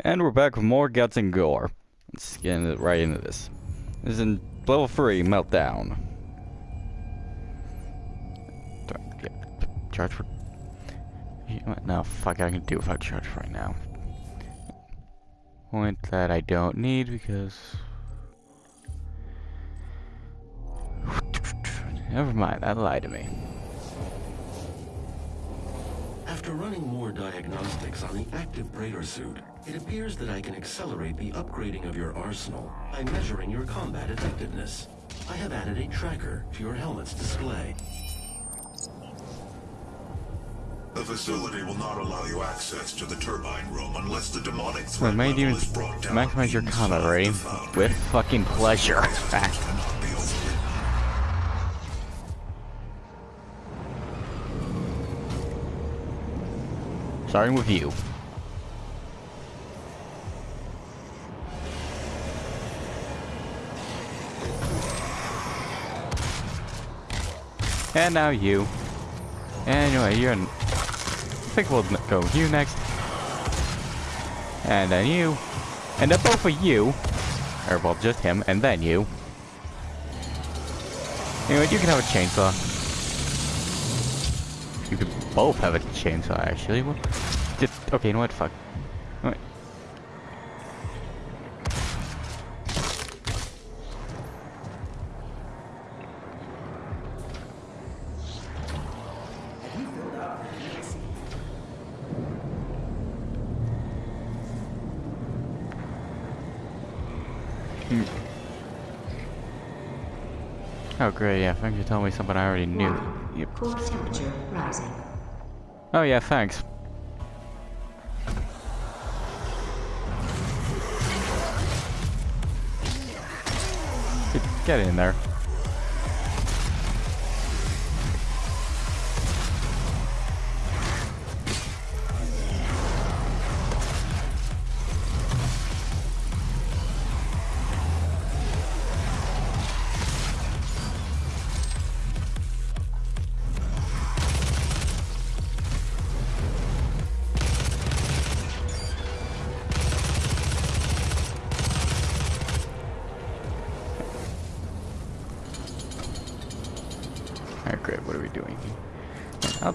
And we're back with more guts and gore. Let's get right into this. This is in level 3, Meltdown. Charge for... No, fuck, I can do I charge right now. Point that I don't need because... Never mind, that lied to me. After running more diagnostics on the active Praetor suit, it appears that I can accelerate the upgrading of your arsenal by measuring your combat effectiveness. I have added a tracker to your helmet's display. The facility will not allow you access to the turbine room unless the demonic Well, threat may level even is brought down maximize your combat inside rating the foundry. with fucking pleasure. Cannot be overridden. Starting with you. And now you. Anyway, you're. I think we'll go you next. And then you. And then both of you. Or, well, just him, and then you. Anyway, you can have a chainsaw. You could both have a chainsaw, actually. Just, okay, you know what? Fuck. Oh great, yeah, thanks for telling me something I already knew. Yep. Core temperature rising. Oh yeah, thanks. Get, get in there.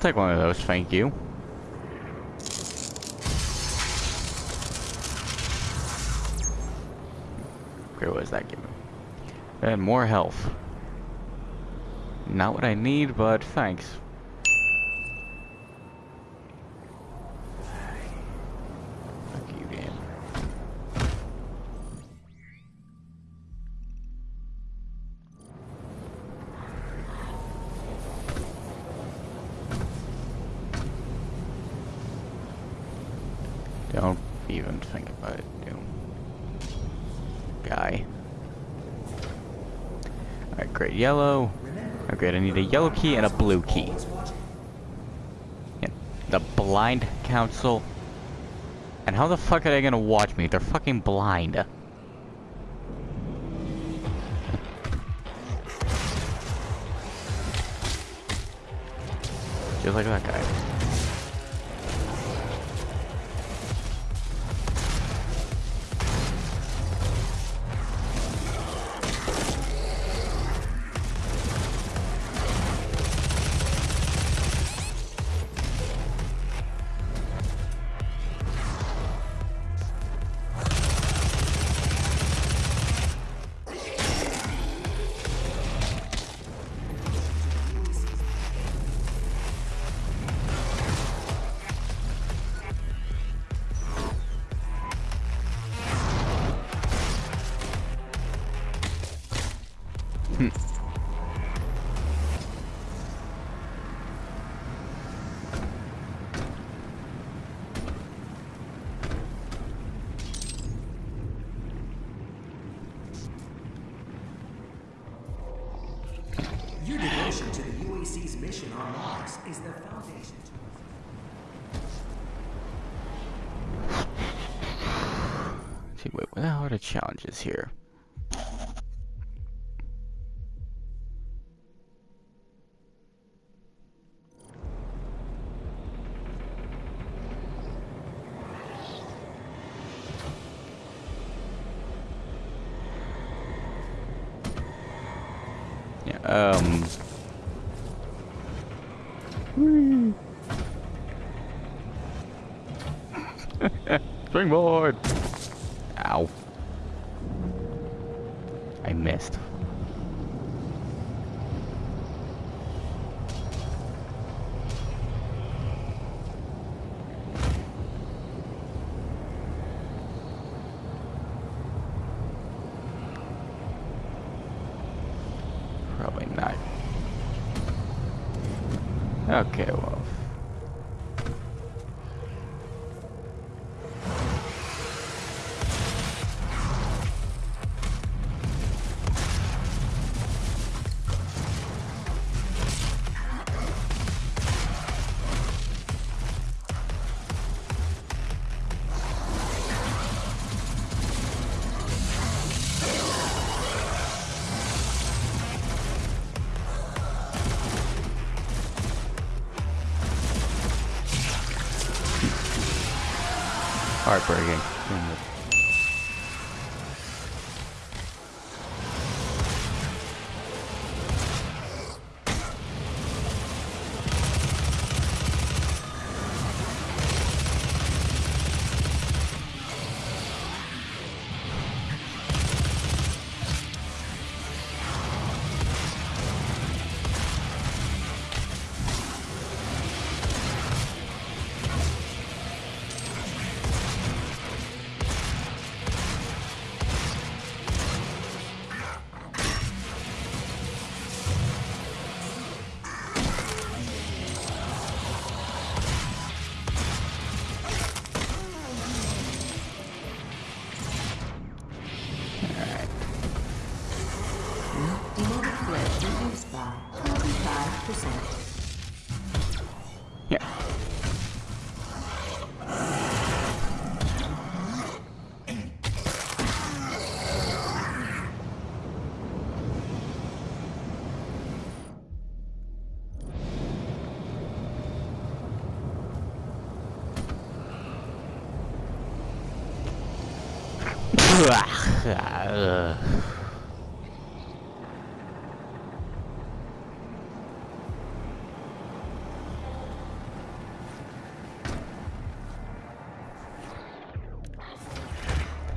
Take one of those, thank you. Okay, what does that give me? And more health. Not what I need, but thanks. Fuck you, game. Don't even think about it, Doom. Guy. Alright, great. Yellow. Oh, great. I need a yellow key and a blue key. Yeah, the blind council. And how the fuck are they gonna watch me? They're fucking blind. Just like that guy. Your devotion to the UAC's mission on Mars is the foundation to See, wait, what the hell are the challenges here? Heartbreaking.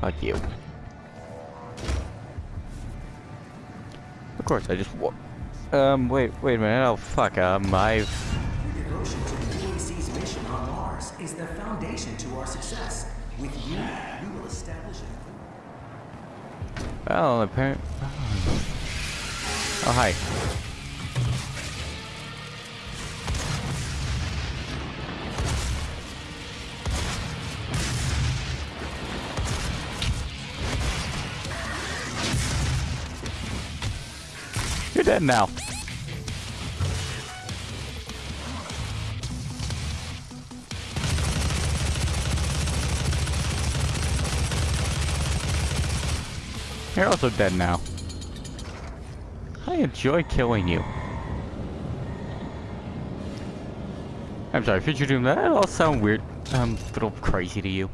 Fuck you. Of course, I just Um, wait, wait a minute. Oh, fuck. Um, I've. Well, apparently. Oh, hi. You're dead now. You're also dead now. I enjoy killing you. I'm sorry, Future Doom, that all sound weird. I'm a little crazy to you.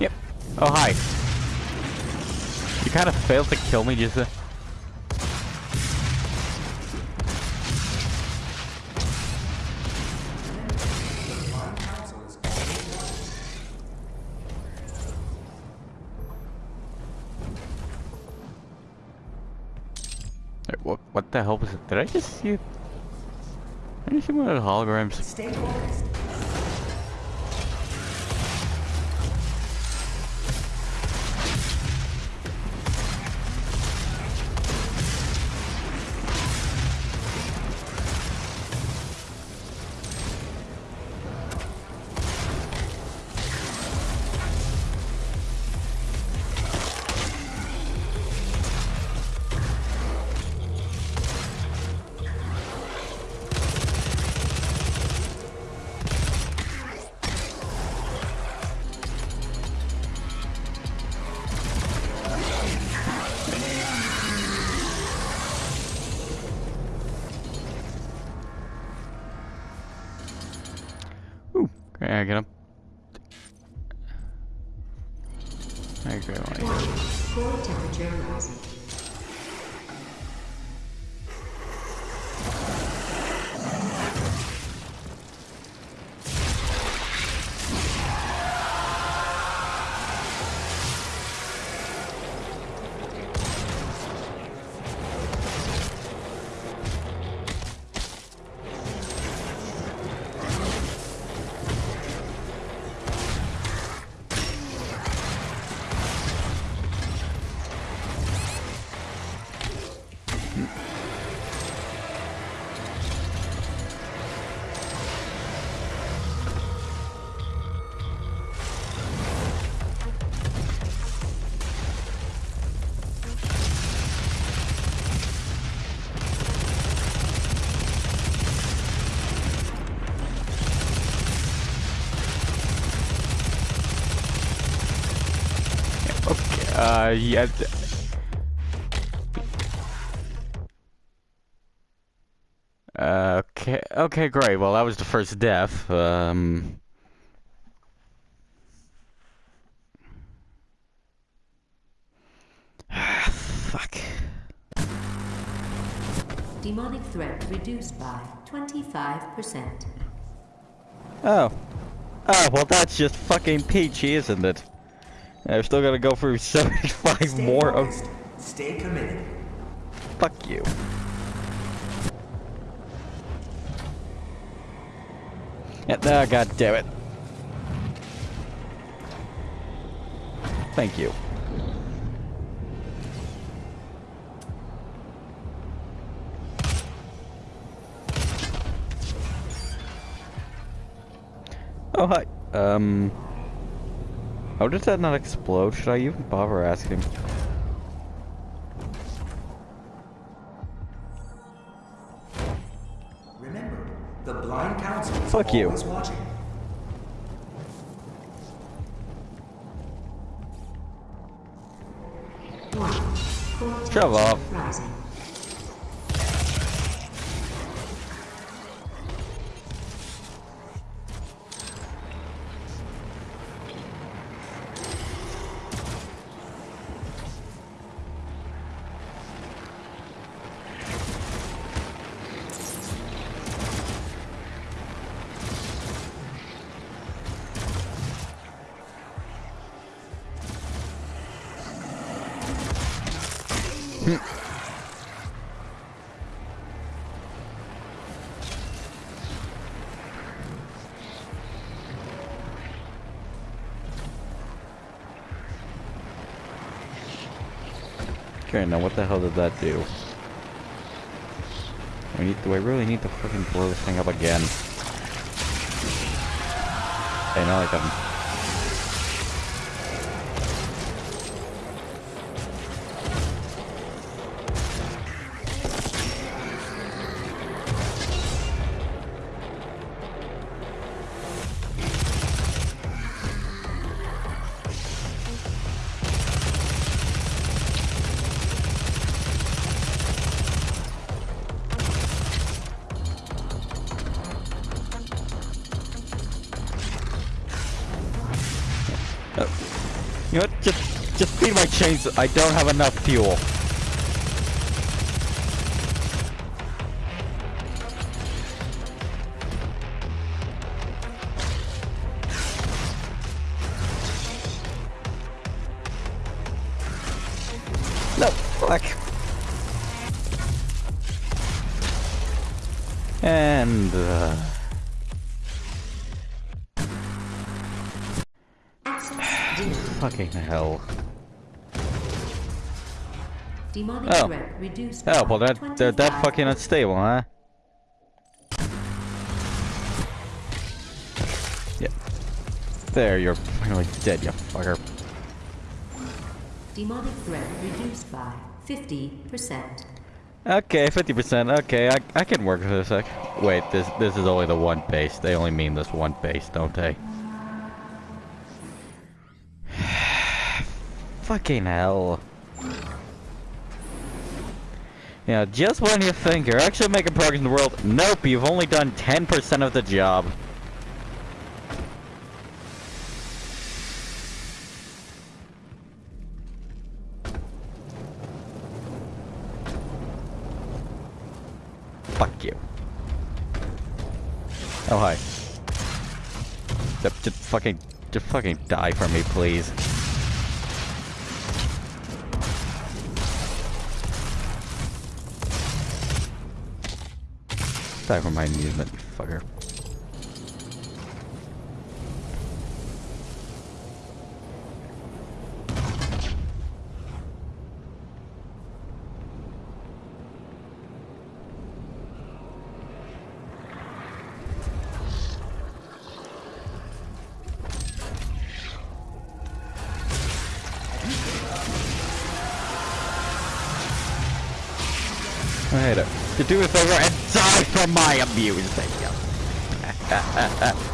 Yep. Oh, hi. Failed to kill me just Wait, What, what the hell was it? Did I just see? Did I see one of the holograms? Uh, yeah. Uh, okay. Okay, great. Well, that was the first death. Um. Fuck. Demonic threat reduced by 25%. Oh. Oh, well, that's just fucking peachy, isn't it? I've still gotta go through 75 Stay more of. Stay committed. Fuck you. Yeah, ah, god damn it. Thank you. Oh, hi. Um... How did that not explode? Should I even bother asking? Remember, the blind council Fuck you. watching. Warning. Okay, now what the hell did that do? I need, do I really need to fucking blow this thing up again? Hey, now I got chains. I don't have enough fuel. Oh. well that, that, that fucking unstable, huh? Yep. There, you're finally dead, you fucker. Demonic threat reduced by 50%. Okay, 50%, okay, I, I can work with this. I, wait, this this is only the one base. They only mean this one base, don't they? Fucking hell. Yeah, just when you think you're actually making progress in the world, nope, you've only done 10% of the job. Fuck you. Oh, hi. Just fucking, just fucking die for me, please. Die for my amusement, you fucker. I hate it. To do a favor and die for my amusement. See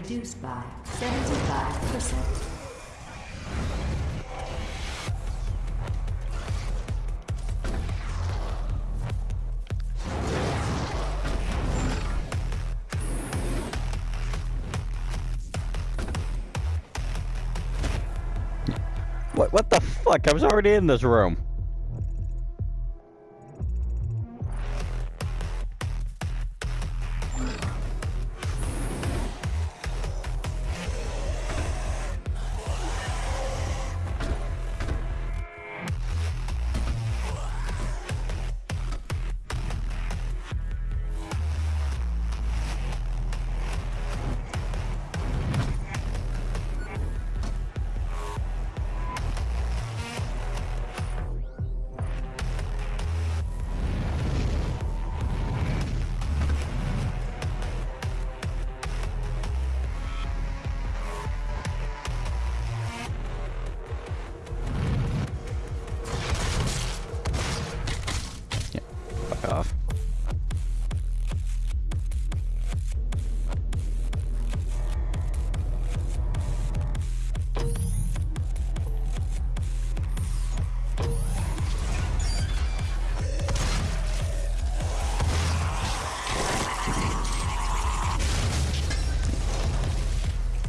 reduced by 75%. What, what the fuck? I was already in this room.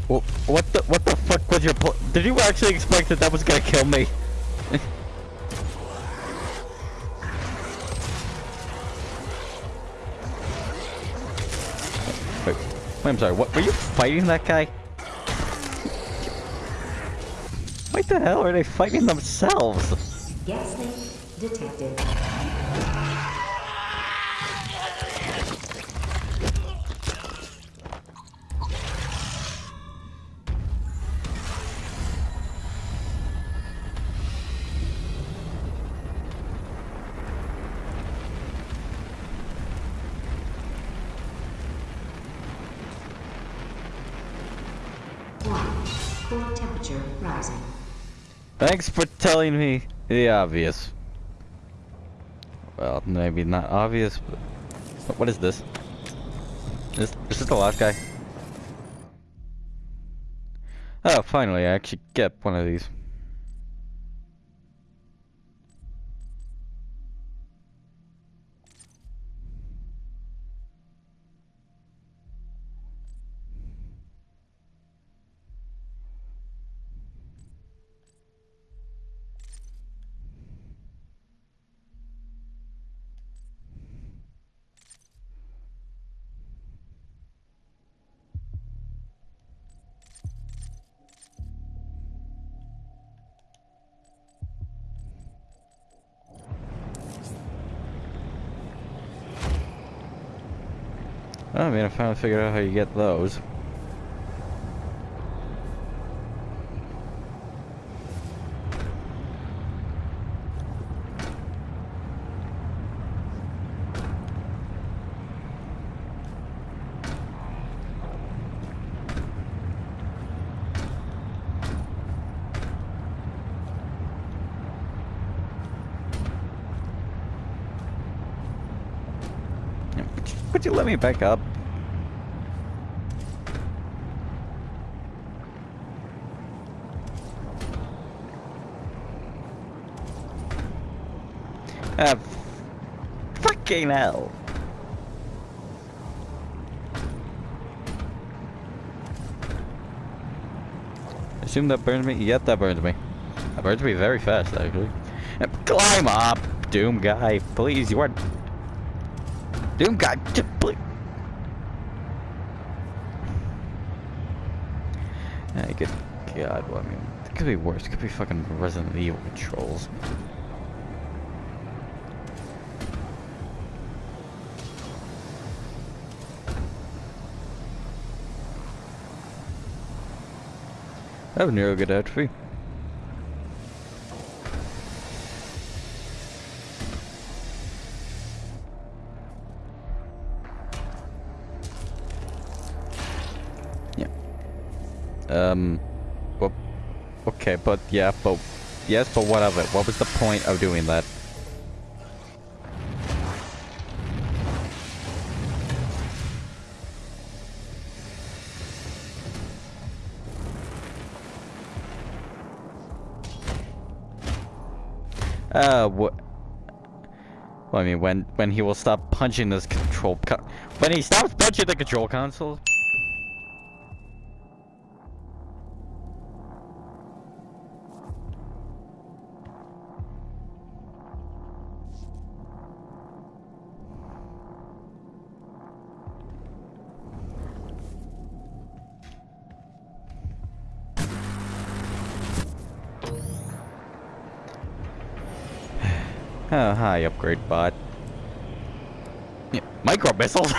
Wh- What the what the fuck was your pl- Did you actually expect that that was gonna kill me? Wait, wait, I'm sorry. What were you fighting that guy? What the hell are they fighting themselves? Gaslight detected. Thanks for telling me the obvious. Well, maybe not obvious, but what- is this? Is is this the last guy? Oh, finally, I actually get one of these. trying to figure out how you get those. Could you let me back up? Ah, fucking hell. Assume that burns me? Yep, that burns me. That burns me very fast, actually. Climb up, Doom guy. Please, you are... Doom guy, please. Hey, good God, well, I mean, it could be worse. It could be fucking Resident Evil controls. Was nearly a good atrophy. Yeah. Um. Well, okay, but yeah, but yes, but what of it? What was the point of doing that? Uh, what? Well, I mean, when when he will stop punching this control con- when he stops punching the control console. Oh, hi, upgrade bot. Yeah, micro missiles.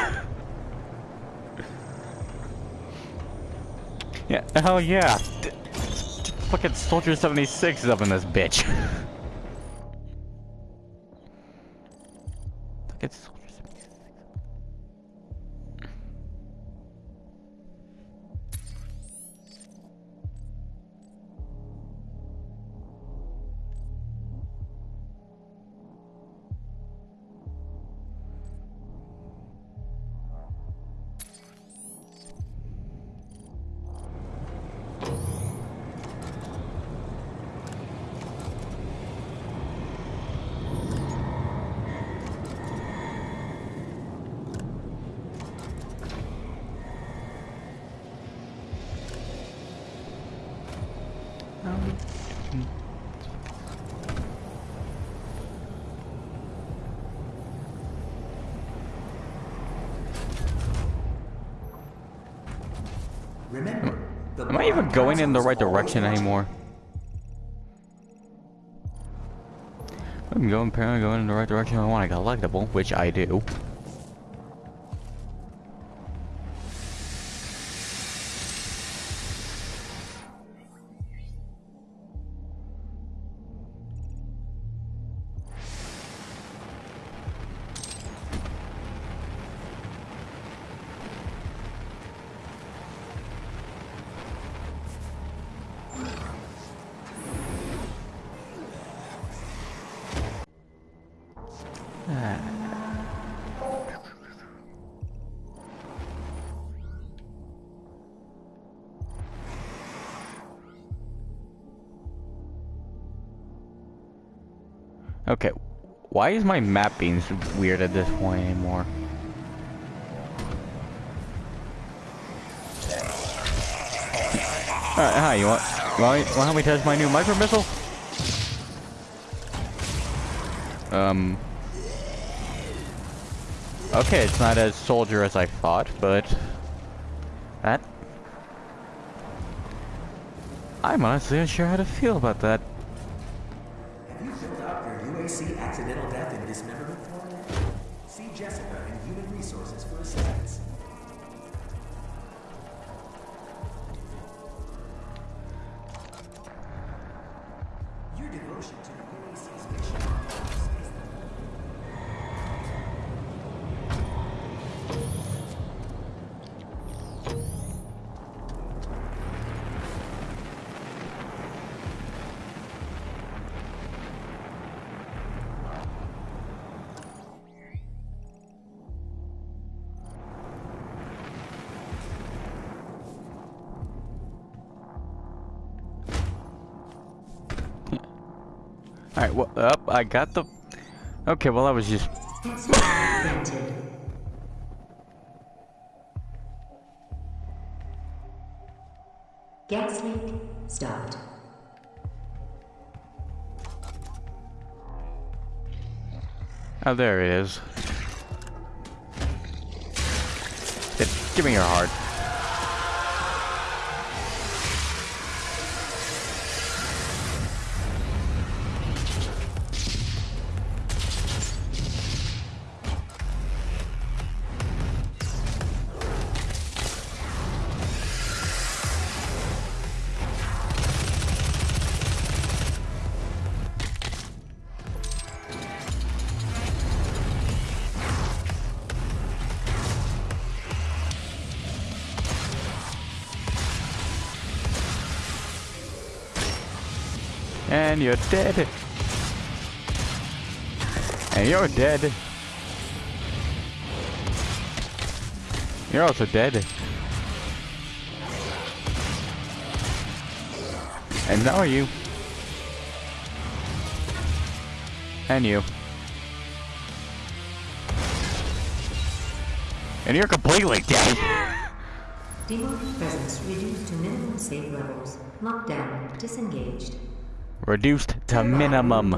yeah, hell yeah. D fucking Soldier 76 is up in this bitch. fucking Soldier Remember, Am I even going in the right direction anymore? I'm going apparently going in the right direction I want to collectible, which I do. Okay, why is my map being weird at this point anymore? Alright, hi, you want, you want, me, want help me test my new micro missile? Um. Okay, it's not as soldier as I thought, but that I'm honestly unsure how to feel about that. Alright, well, up, I got the... Okay, well, I was just... Gas leak stopped. Oh, there it is. It, give me your heart. And you're dead. And you're dead. You're also dead. And now are you. And you. And you're completely dead. Demon presence reduced to minimum safe levels. Lockdown disengaged. Reduced to minimum.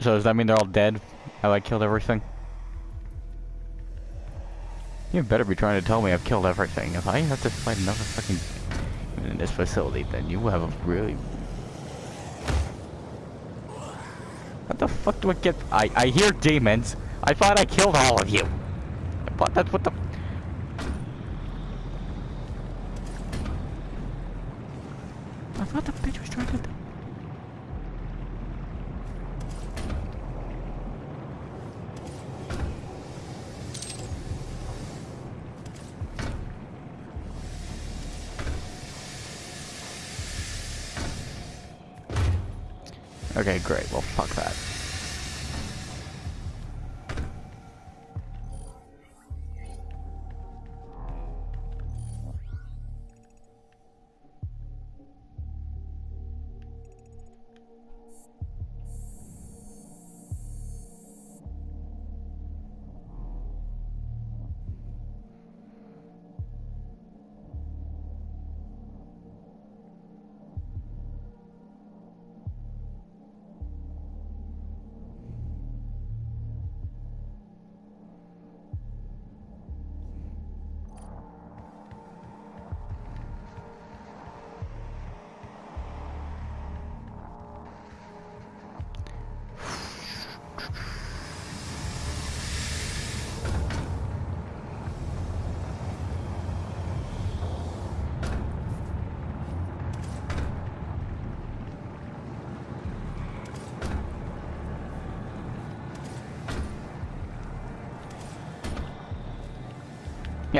So does that mean they're all dead? I killed everything? You better be trying to tell me I've killed everything. If I have to fight another fucking in this facility, then you have a really. What the fuck do I get? I I hear demons. I thought I killed all of you. I thought that's what the. I thought the bitch was trying to. Okay, great. Well, fuck that.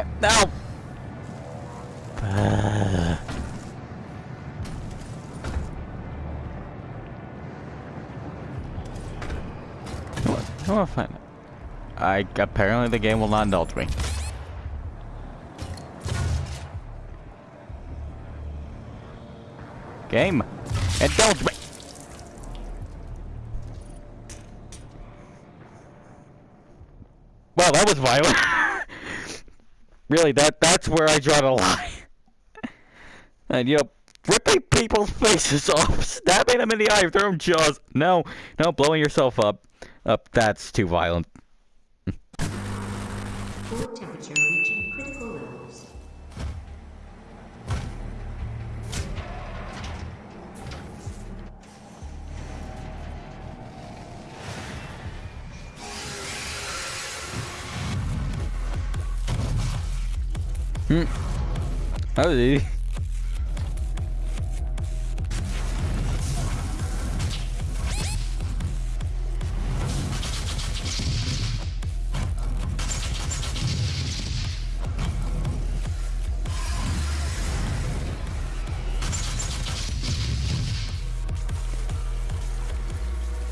Yeah, no! Uh. Come on, fine. I apparently the game will not indulge me. Game, indulge me. Well, that was violent. Really, that that's where I draw the line. and you know, ripping people's faces off, stabbing them in the eye own jaws. No, no, blowing yourself up. Up, that's too violent. That was easy.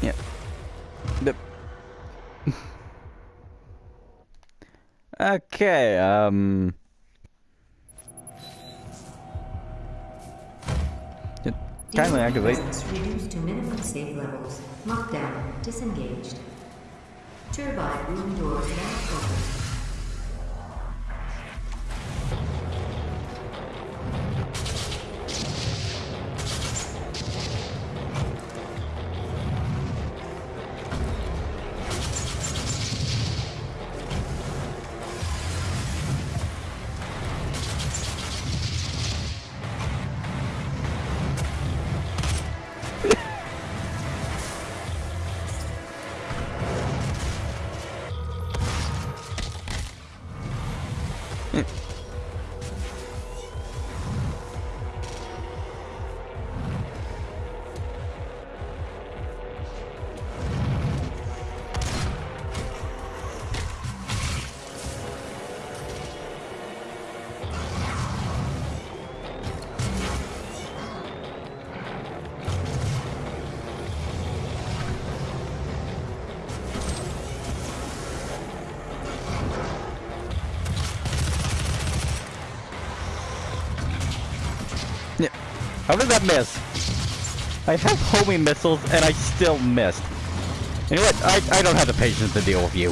Yep. okay, um... Kindly activate. reduced to minimum safe levels. Lockdown disengaged. Turbine room doors now open. How did that miss? I have homing missiles and I still missed. You know what? I, I don't have the patience to deal with you.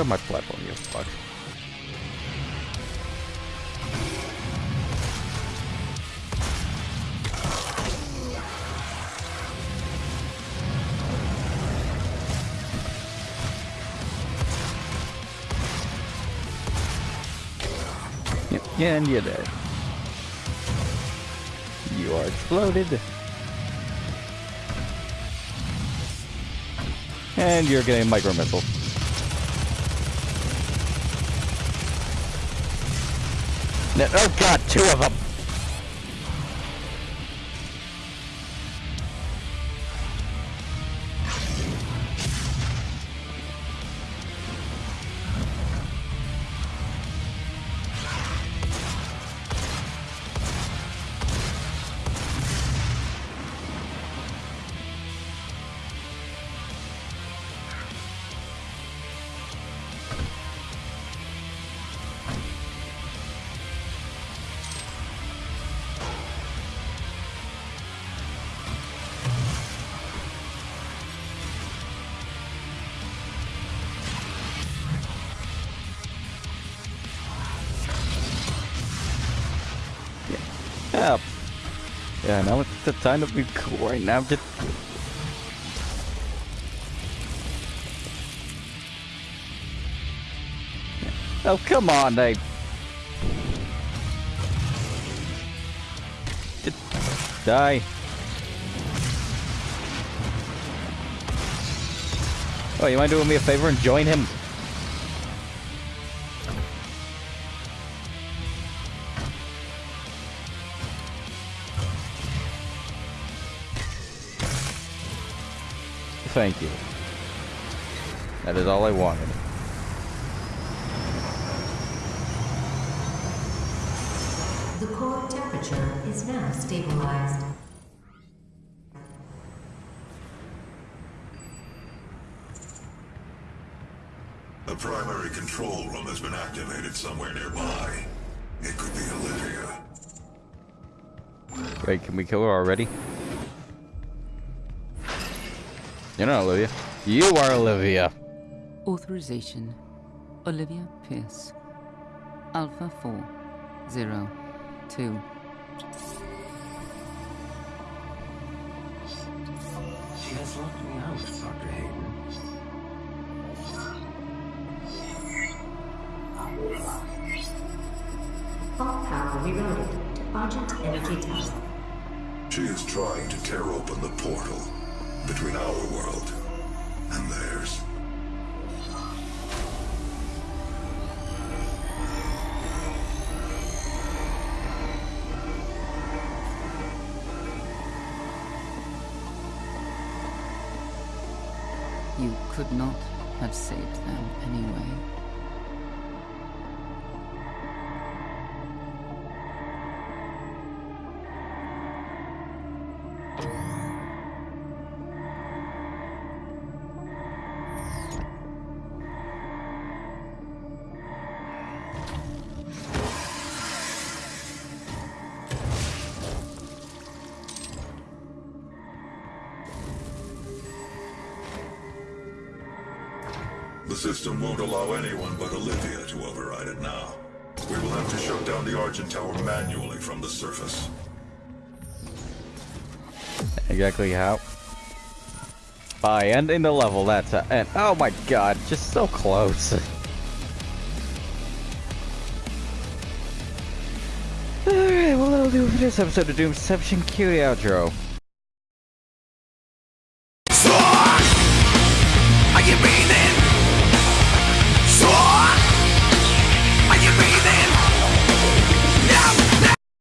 Off my platform, you fuck. And you're dead. You are exploded. And you're getting a micro missile. Oh god, two of them! Yeah, now it's the time to be cool right now. Oh, come on. Just die. Oh, you mind doing me a favor and join him? Thank you. That is all I wanted. The core temperature is now stabilized. A primary control room has been activated somewhere nearby. It could be Olivia. Wait, can we kill her already? You're not Olivia. You are Olivia. Authorization Olivia Pierce. Alpha 4 0 2. She has locked me out, Dr. Hayden. All power rerouted to Argent Energy Tower. She is trying to tear open the portal between our world and theirs. You could not have saved them anyway. By ending the level, that's a- uh, and oh my god, just so close. Alright, well that'll do it for this episode of Doomception. Cue the outro.